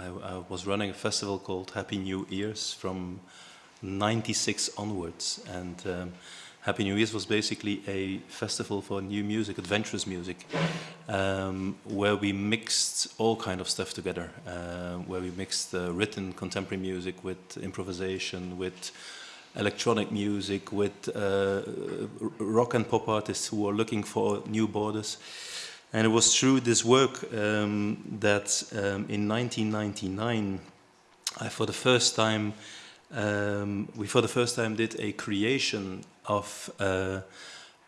I, I, was running a festival called Happy New Year's from 96 onwards. And um, Happy New Year's was basically a festival for new music, adventurous music, um, where we mixed all kind of stuff together, uh, where we mixed uh, written contemporary music with improvisation, with electronic music, with uh, rock and pop artists who are looking for new borders. And it was through this work um, that um, in 1999, I for the first time, um, we for the first time did a creation of uh,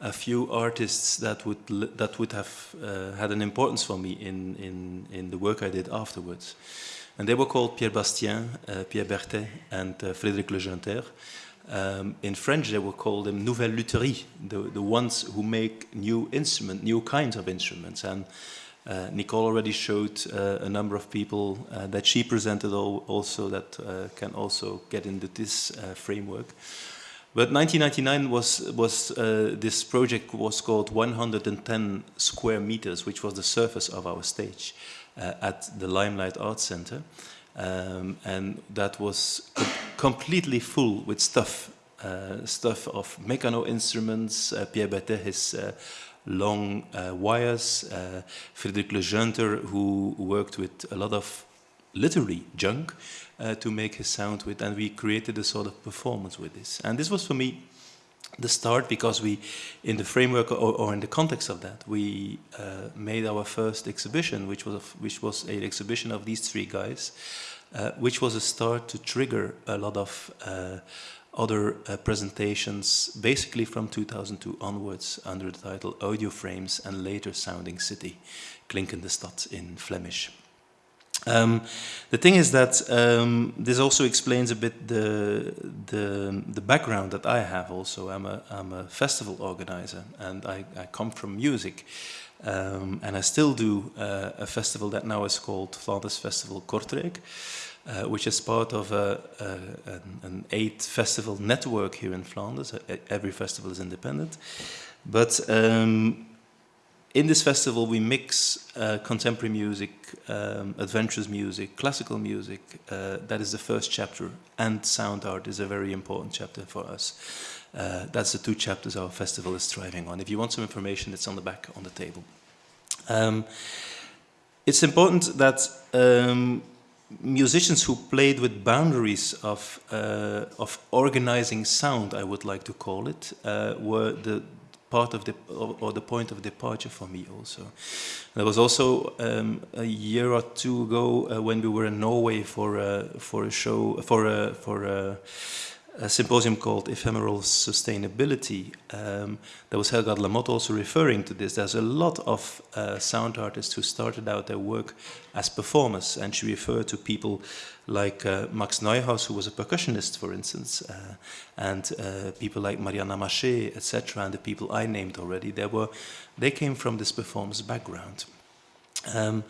a few artists that would that would have uh, had an importance for me in, in, in the work I did afterwards. And they were called Pierre Bastien, uh, Pierre Berthet, and uh, Frédéric Le Junter. Um, in French, they will call them nouvelle lutherie, the, the ones who make new instrument, new kinds of instruments. And uh, Nicole already showed uh, a number of people uh, that she presented also that uh, can also get into this uh, framework. But 1999 was, was uh, this project was called 110 square meters, which was the surface of our stage at the Limelight Arts Center. Um, and that was completely full with stuff, uh, stuff of Meccano instruments, uh, Pierre Berthet, his uh, long uh, wires, uh, Frédéric Le Junter, who worked with a lot of literary junk uh, to make his sound with, and we created a sort of performance with this. And this was for me the start because we, in the framework or, or in the context of that, we made our first exhibition, which was a, which was an exhibition of these three guys, uh, which was a start to trigger a lot of uh, other uh, presentations, basically from 2002 onwards, under the title Audio Frames and Later Sounding City, Klinkende Stad in Flemish. Um, the thing is that um, this also explains a bit the, the, the, background that I have also. I'm a, I'm a festival organizer and I, I come from music. Um, and I still do uh, a festival that now is called Flanders Festival Kortrijk, uh, which is part of a, a, an, an, eight festival network here in Flanders. Every festival is independent. But um, in this festival, we mix uh, contemporary music, um, adventurous music, classical music. Uh, that is the first chapter. And sound art is a very important chapter for us. Uh, that's the two chapters our festival is thriving on. If you want some information, it's on the back on the table. Um, it's important that um, musicians who played with boundaries of, uh, of organizing sound, I would like to call it, uh, were the, part of the or, the point of departure for me also. There was also um, a year or two ago uh, when we were in Norway for a, for a show for a, for a, a symposium called Ephemeral Sustainability. Um, there was Helga Lamotte also referring to this. There's a lot of uh, sound artists who started out their work as performers, and she referred to people like uh, Max Neuhaus, who was a percussionist, for instance, uh, and uh, people like Maryanne Amacher, etc., and the people I named already, they, were, they came from this performance background. Um,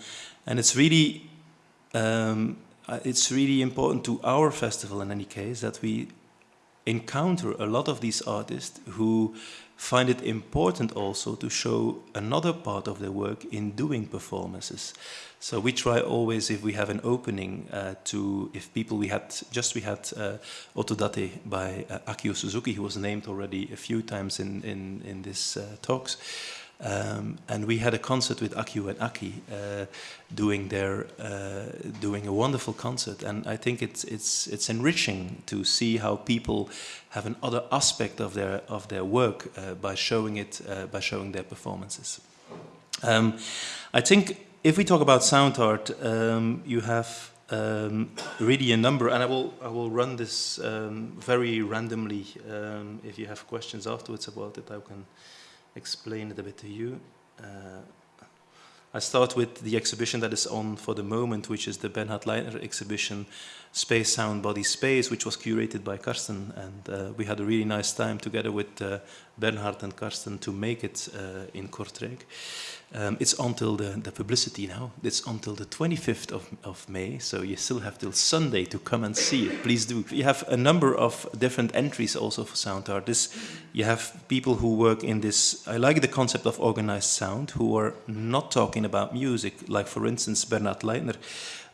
and it's really, um, uh, it's really important to our festival in any case that we encounter a lot of these artists who find it important also to show another part of their work in doing performances. So we try always, if we have an opening, uh, to, if people we had, just we had uh, Otodate by uh, Akio Suzuki, who was named already a few times in, in, in this uh, talks. Um, and we had a concert with Akio and Aki uh, doing their uh, doing a wonderful concert, and I think it's it's it's enriching to see how people have another aspect of their of their work uh, by showing it uh, by showing their performances. Um, I think if we talk about sound art, um, you have um, really a number, and I will I will run this um, very randomly. Um, if you have questions afterwards about it, I can explain it a bit to you. Uh, I start with the exhibition that is on for the moment, which is the Bernhard Leitner exhibition, Space, Sound, Body, Space, which was curated by Carsten. And uh, we had a really nice time together with uh, Bernhard and Carsten to make it uh, in Kortrijk. Um, it's until the, the publicity now. It's until the 25th of, of May, so you still have till Sunday to come and see it. Please do. You have a number of different entries also for sound art. This, you have people who work in this, I like the concept of organized sound, who are not talking about music, like for instance Bernhard Leitner,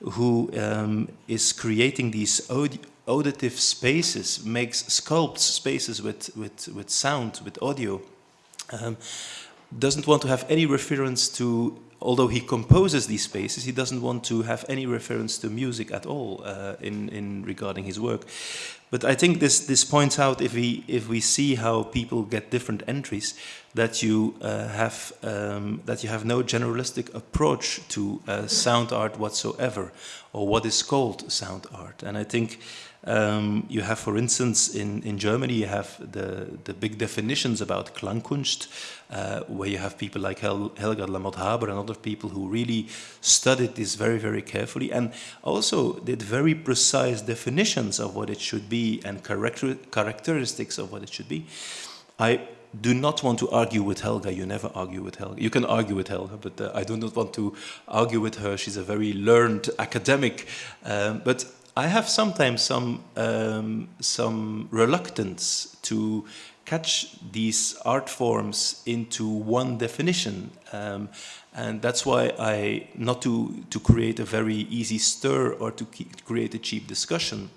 who um, is creating these audi auditive spaces, makes sculpts spaces with, with, with sound, with audio. Um, doesn't want to have any reference to, although he composes these spaces, he doesn't want to have any reference to music at all uh, in, in regarding his work. But I think this, this points out, if we, if we see how people get different entries, that you, uh, have, um, that you have no generalistic approach to uh, sound art whatsoever, or what is called sound art. And I think um, you have, for instance, in, in Germany, you have the, the big definitions about Klangkunst, uh, where you have people like Hel Helga Lamotte-Haber and other people who really studied this very, very carefully and also did very precise definitions of what it should be and character characteristics of what it should be. I do not want to argue with Helga. You never argue with Helga. You can argue with Helga, but uh, I do not want to argue with her. She's a very learned academic. Um, but I have sometimes some um, some reluctance to catch these art forms into one definition, um, and that's why I not to to create a very easy stir or to create a cheap discussion.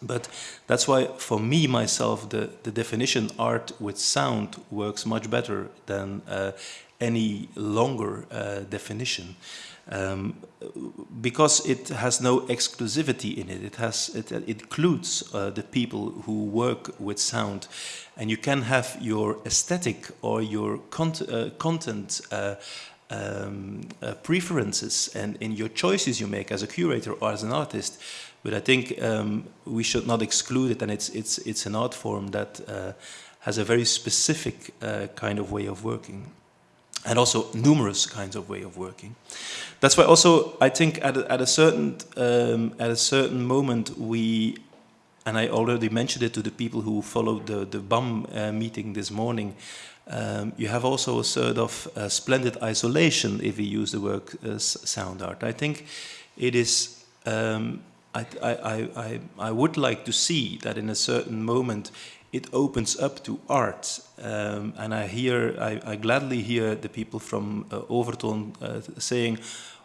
But that's why, for me, myself, the, the definition art with sound works much better than uh, any longer uh, definition um, because it has no exclusivity in it. It has it, it includes uh, the people who work with sound, and you can have your aesthetic or your cont uh, content. Uh, um, uh, preferences and in your choices you make as a curator or as an artist, but I think um, we should not exclude it, and it's it's it's an art form that uh, has a very specific uh, kind of way of working and also numerous kinds of way of working. That's why also I think at a, at a certain um, at a certain moment we, and I already mentioned it to the people who followed the the BAM uh, meeting this morning. Um, you have also a sort of uh, splendid isolation if we use the word uh, sound art. I think it is. Um, I, I, I, I would like to see that in a certain moment it opens up to art. Um, and I hear, I, I, gladly hear the people from uh, Overtoon uh, saying,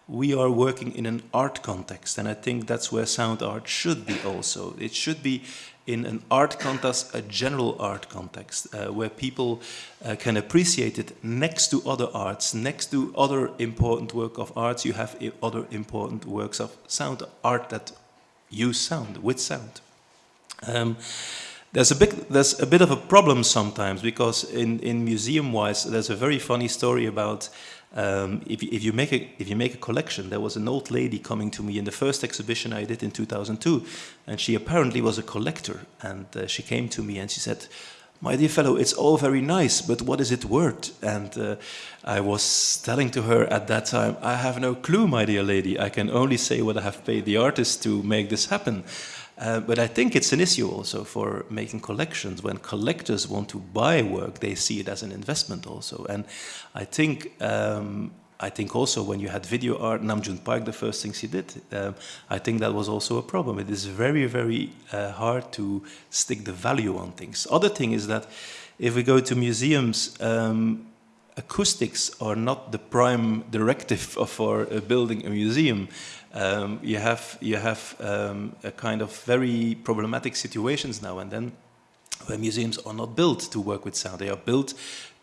we are working in an art context. And I think that's where sound art should be also. It should be in an art context, a general art context, uh, where people uh, can appreciate it next to other arts, next to other important work of arts, you have other important works of sound art that use sound, with sound. Um, there's a bit there's a bit of a problem sometimes because in in museum wise there's a very funny story about um, if, if you make a if you make a collection there was an old lady coming to me in the first exhibition I did in 2002 and she apparently was a collector and uh, she came to me and she said my dear fellow, it's all very nice, but what is it worth? And uh, I was telling to her at that time, I have no clue, my dear lady. I can only say what I have paid the artist to make this happen. Uh, but I think it's an issue also for making collections. When collectors want to buy work, they see it as an investment also. And I think um, I think also when you had video art, Nam June Paik, the first things he did, um, I think that was also a problem. It is very, very uh, hard to stick the value on things. Other thing is that if we go to museums, um, acoustics are not the prime directive for uh, building a museum um, you have, you have um, a kind of very problematic situations now and then where museums are not built to work with sound. They are built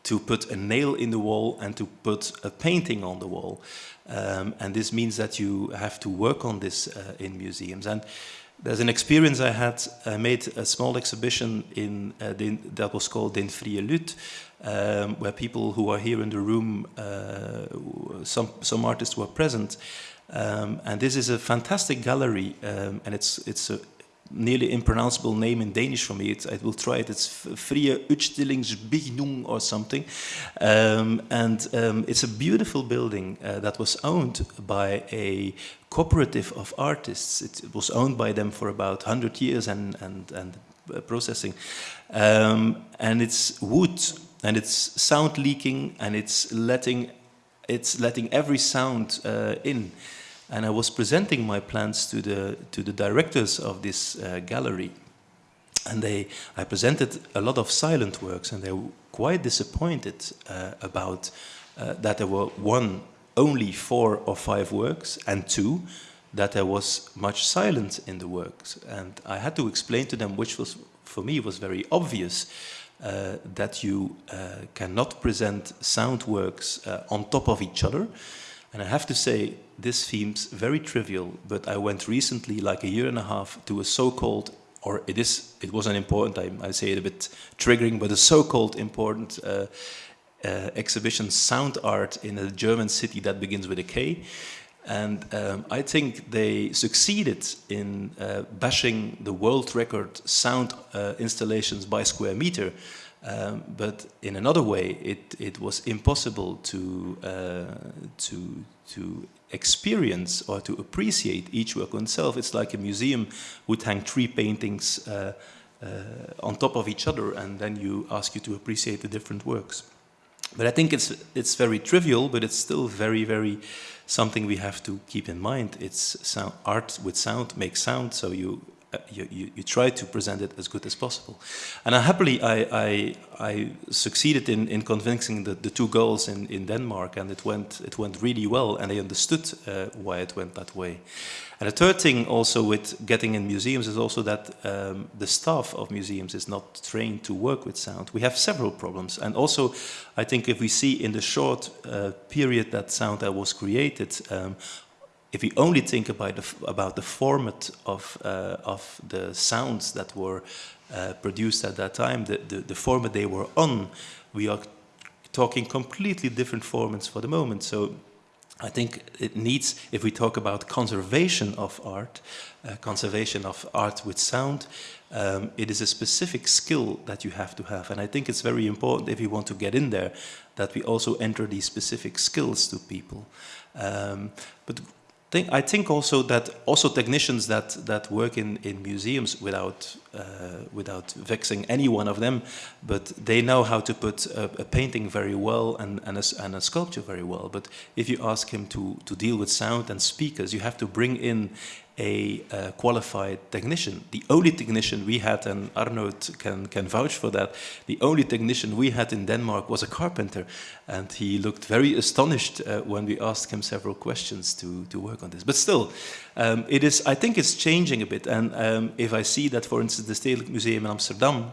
to put a nail in the wall and to put a painting on the wall. Um, and this means that you have to work on this uh, in museums. And there's an experience I had. I made a small exhibition in uh, that was called Den Frie Lut, um, where people who are here in the room, uh, some, some artists were present, um, and this is a fantastic gallery, um, and it's it's a nearly impronounceable name in Danish for me. I will try it. It's Frie Udstillingsbygning or something. Um, and um, it's a beautiful building uh, that was owned by a cooperative of artists. It, it, was owned by them for about 100 years and, and, and uh, processing. Um, and it's wood and it's sound leaking and it's letting it's letting every sound uh, in. And I was presenting my plans to the to the directors of this uh, gallery, and they I presented a lot of silent works, and they were quite disappointed uh, about uh, that there were one only four or five works, and two that there was much silence in the works. And I had to explain to them, which was for me was very obvious, uh, that you uh, cannot present sound works uh, on top of each other. And I have to say, this seems very trivial, but I went recently, like a year and a half, to a so-called, or it is, it was an important, I, I say it a bit triggering, but a so-called important uh, uh, exhibition, Sound Art, in a German city that begins with a K. And um, I think they succeeded in uh, bashing the world record sound uh, installations by square meter. Um, but in another way, it, it was impossible to, uh, to, to experience or to appreciate each work on itself. It's like a museum would hang three paintings uh, uh, on top of each other and then you ask you to appreciate the different works. But I think it's, it's very trivial, but it's still very, very something we have to keep in mind. It's sound, art with sound makes sound, so you, you, you, you, try to present it as good as possible. And I happily, I, I, I succeeded in, in convincing the, the two girls in, in Denmark, and it went, it went really well, and they understood uh, why it went that way. And the third thing also with getting in museums is also that um, the staff of museums is not trained to work with sound. We have several problems. And also, I think if we see in the short uh, period that sound was created, um, if we only think about the, about the format of, uh, of the sounds that were uh, produced at that time, the, the, the format they were on, we are talking completely different formats for the moment. So I think it needs, if we talk about conservation of art, uh, conservation of art with sound, um, it is a specific skill that you have to have. And I think it's very important if you want to get in there that we also enter these specific skills to people. Um, but think, I think also that also technicians that that work in in museums without uh, without vexing any one of them, but they know how to put a, a painting very well and and a, and a, sculpture very well. But if you ask him to to deal with sound and speakers, you have to bring in a uh, qualified technician. The only technician we had, and Arnold can, can vouch for that, the only technician we had in Denmark was a carpenter. And he looked very astonished uh, when we asked him several questions to, to work on this. But still, um, it is, I think it's changing a bit. And um, if I see that, for instance, the Stedelijk Museum in Amsterdam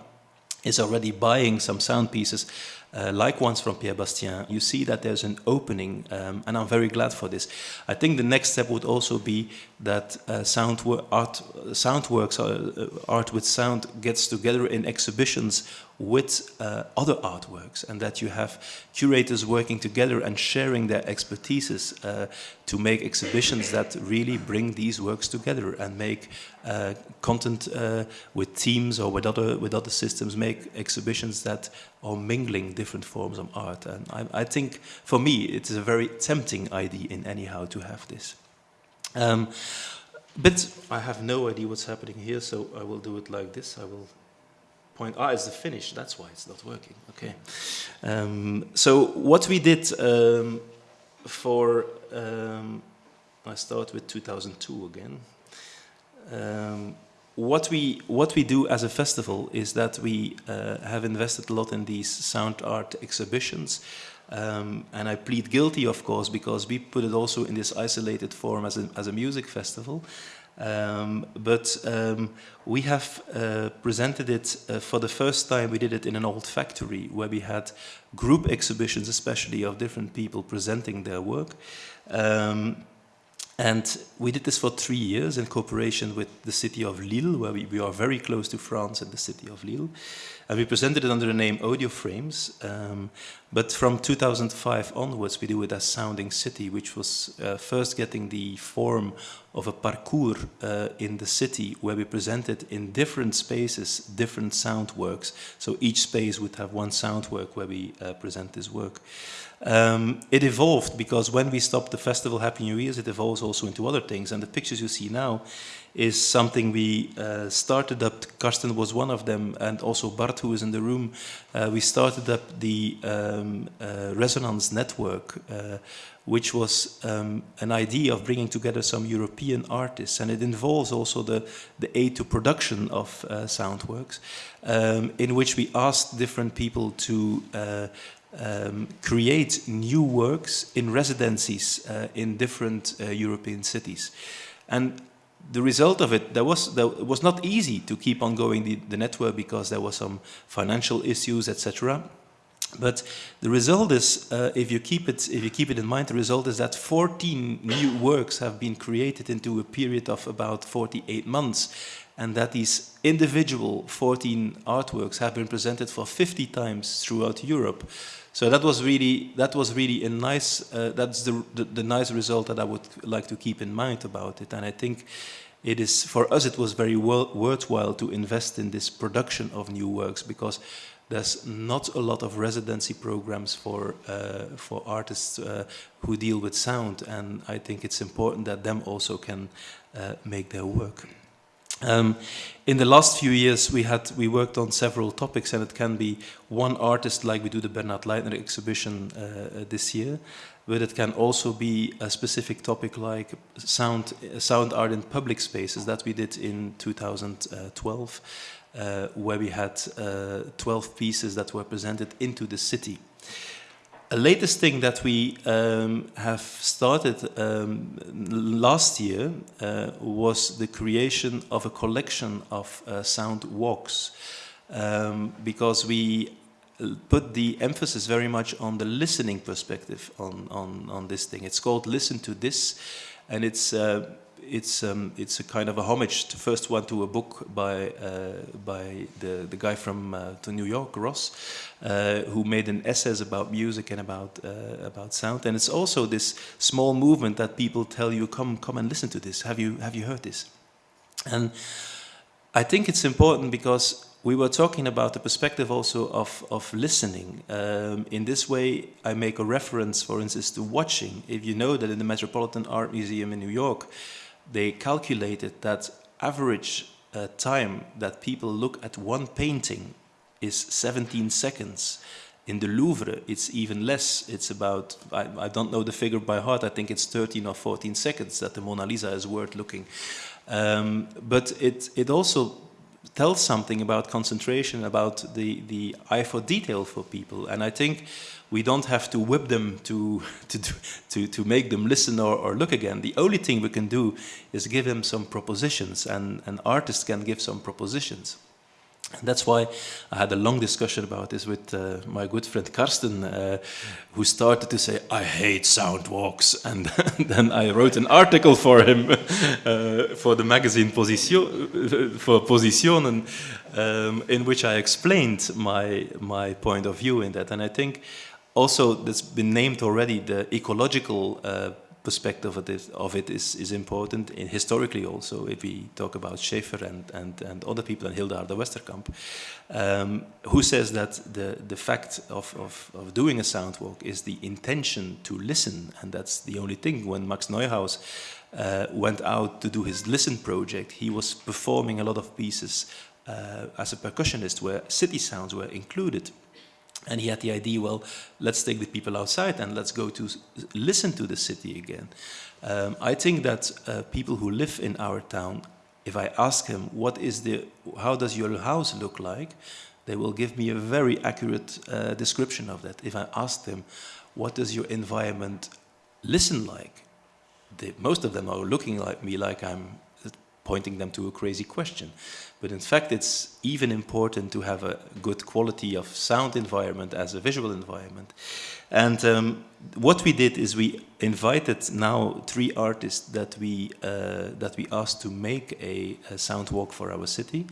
is already buying some sound pieces uh, like ones from Pierre Bastien, you see that there's an opening, um, and I'm very glad for this. I think the next step would also be that uh, sound art, sound works, uh, art with sound gets together in exhibitions with uh, other artworks and that you have curators working together and sharing their expertises uh, to make exhibitions that really bring these works together and make uh, content uh, with teams or with other, with other systems, make exhibitions that are mingling different forms of art. And I, I think for me it is a very tempting idea in anyhow to have this. Um, but I have no idea what's happening here, so I will do it like this. I will point, ah, it's the finish, that's why it's not working, okay. Um, so what we did um, for, um, I start with 2002 again. Um, what we what we do as a festival is that we uh, have invested a lot in these sound art exhibitions um, and I plead guilty of course because we put it also in this isolated form as a, as a music festival um, but um, we have uh, presented it uh, for the first time. We did it in an old factory where we had group exhibitions, especially of different people presenting their work. Um, and we did this for three years in cooperation with the city of Lille, where we, we are very close to France and the city of Lille. And we presented it under the name Audio Frames. Um, but from 2005 onwards, we do it as Sounding City, which was uh, first getting the form of a parcours uh, in the city where we presented in different spaces different sound works. So each space would have one sound work where we uh, present this work. Um, it evolved because when we stopped the festival Happy New Year's, it evolves also into other things. And the pictures you see now is something we uh, started up. Carsten was one of them, and also Bart, who is in the room. Uh, we started up the um, uh, Resonance Network, uh, which was um, an idea of bringing together some European artists, and it involves also the, the aid to production of uh, Soundworks, um, in which we asked different people to uh, um, create new works in residencies uh, in different uh, European cities. And the result of it, there was, there, it was not easy to keep on going the, the network because there were some financial issues, etc. But the result is, uh, if you keep it, if you keep it in mind, the result is that 14 new works have been created into a period of about 48 months, and that these individual 14 artworks have been presented for 50 times throughout Europe. So that was really that was really a nice uh, that's the, the, the nice result that I would like to keep in mind about it, and I think it is for us it was very well, worthwhile to invest in this production of new works because there's not a lot of residency programs for uh, for artists uh, who deal with sound, and I think it's important that them also can uh, make their work. Um, in the last few years, we had we worked on several topics, and it can be one artist, like we do the Bernhard Leitner exhibition uh, this year, but it can also be a specific topic like sound sound art in public spaces that we did in 2012, uh, where we had uh, 12 pieces that were presented into the city. A latest thing that we um, have started um, last year uh, was the creation of a collection of uh, sound walks um, because we put the emphasis very much on the listening perspective on, on, on this thing. It's called Listen to This and it's uh, it's um, it's a kind of a homage to first one to a book by uh, by the the guy from uh, to New York Ross uh, who made an essays about music and about uh, about sound and it's also this small movement that people tell you come come and listen to this have you have you heard this and I think it's important because we were talking about the perspective also of, of listening. Um, in this way, I make a reference, for instance, to watching. If you know that in the Metropolitan Art Museum in New York, they calculated that average uh, time that people look at one painting is 17 seconds. In the Louvre, it's even less. It's about, I, I, don't know the figure by heart, I think it's 13 or 14 seconds that the Mona Lisa is worth looking. Um, but it, it also tells something about concentration, about the, the eye for detail for people. And I think we don't have to whip them to, to, to, to make them listen or, or look again. The only thing we can do is give them some propositions, and an artist can give some propositions. And that's why I had a long discussion about this with uh, my good friend Carsten, uh, who started to say, I hate sound walks. And then I wrote an article for him uh, for the magazine Position, for Positionen, um, in which I explained my, my point of view in that. And I think also that's been named already, the ecological uh, perspective of it, of it is, is important. In historically also if we talk about Schafer and, and, and other people and Hilda Westerkamp um, who says that the, the fact of, of, of doing a sound walk is the intention to listen. And that's the only thing. When Max Neuhaus uh, went out to do his listen project he was performing a lot of pieces uh, as a percussionist where city sounds were included and he had the idea, well, let's take the people outside and let's go to listen to the city again. Um, I think that uh, people who live in our town, if I ask them, what is the, how does your house look like? They will give me a very accurate uh, description of that. If I ask them, what does your environment listen like? They, most of them are looking like me like I'm pointing them to a crazy question. But in fact, it's even important to have a good quality of sound environment as a visual environment. And um, what we did is we invited now three artists that we, uh, that we asked to make a, a sound walk for our city.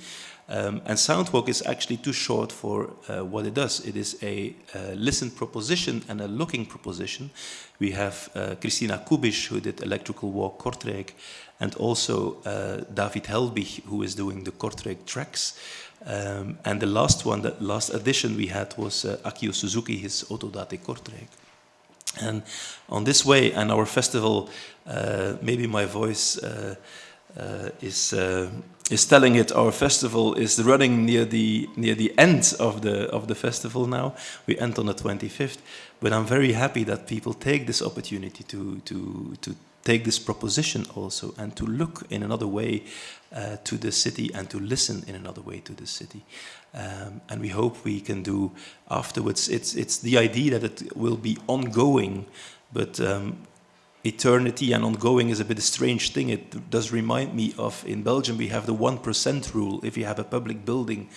Um, and Soundwalk is actually too short for uh, what it does. It is a uh, listen proposition and a looking proposition. We have uh, Christina Kubisch, who did Electrical Walk Kortrijk, and also uh, David Helbich, who is doing the Kortrijk tracks. Um, and the last one, the last addition we had was uh, Akio Suzuki, his Otodate Kortrijk. And on this way, and our festival, uh, maybe my voice uh, is uh, is telling it. Our festival is running near the near the end of the of the festival now. We end on the 25th, but I'm very happy that people take this opportunity to to to take this proposition also and to look in another way uh, to the city and to listen in another way to the city. Um, and we hope we can do afterwards. It's it's the idea that it will be ongoing, but um, eternity and ongoing is a bit a strange thing. It does remind me of in Belgium we have the 1% rule. If you have a public building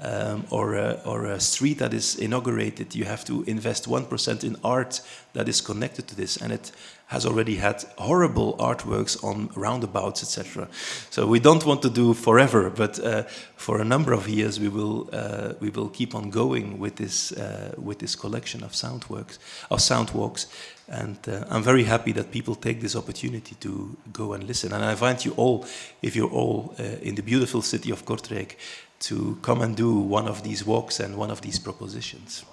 um, or, a, or a street that is inaugurated, you have to invest 1% in art that is connected to this. And it has already had horrible artworks on roundabouts, etc. So we don't want to do forever, but uh, for a number of years we will uh, we will keep on going with this uh, with this collection of sound works, of sound walks, and uh, I'm very happy that people take this opportunity to go and listen. And I invite you all, if you're all uh, in the beautiful city of Kortrijk, to come and do one of these walks and one of these propositions.